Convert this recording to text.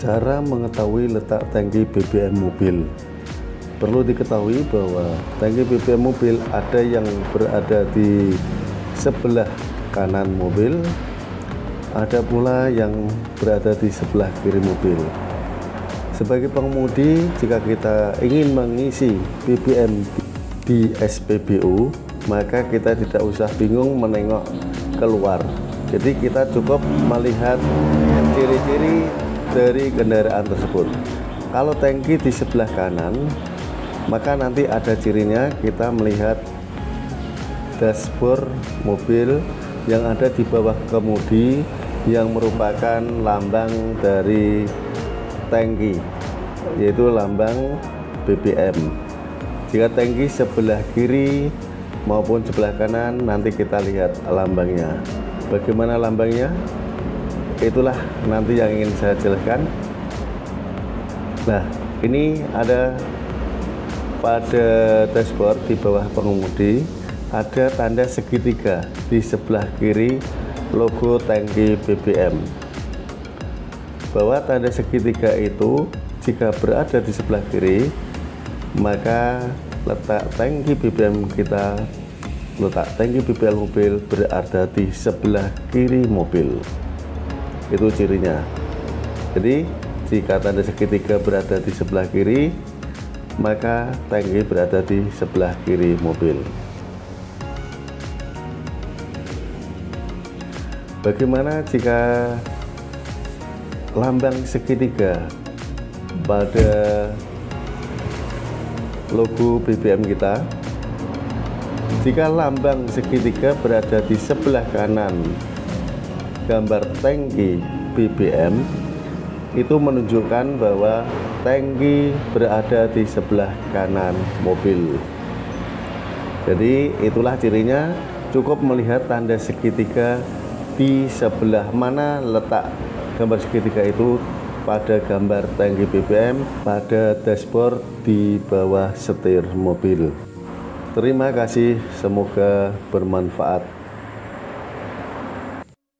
Cara mengetahui letak tangki BBM mobil. Perlu diketahui bahwa tangki BBM mobil ada yang berada di sebelah kanan mobil Ada pula yang berada di sebelah kiri mobil. Sebagai pengemudi jika kita ingin mengisi BBM di SPBU Maka kita tidak usah bingung menengok keluar. Jadi kita cukup melihat ciri-ciri dari kendaraan tersebut. Kalau tangki di sebelah kanan maka nanti ada cirinya kita melihat dashboard mobil yang ada di bawah kemudi yang merupakan lambang dari tangki yaitu lambang BBM jika tangki sebelah kiri maupun sebelah kanan nanti kita lihat lambangnya. Bagaimana lambangnya itulah nanti yang ingin saya jelaskan. Nah ini ada pada dashboard di bawah pengemudi ada tanda segitiga di sebelah kiri logo tangki BBM bahwa tanda segitiga itu jika berada di sebelah kiri maka letak tangki BBM kita letak tangki BBM mobil berada di sebelah kiri mobil itu cirinya. Jadi jika tanda segitiga berada di sebelah kiri maka tangki berada di sebelah kiri mobil. Bagaimana jika lambang segitiga pada logo BBM kita? Jika lambang segitiga berada di sebelah kanan gambar tangki BBM itu menunjukkan bahwa tangki berada di sebelah kanan mobil. Jadi itulah cirinya. Cukup melihat tanda segitiga di sebelah mana letak gambar segitiga itu pada gambar tangki BBM pada dashboard di bawah setir mobil. Terima kasih semoga bermanfaat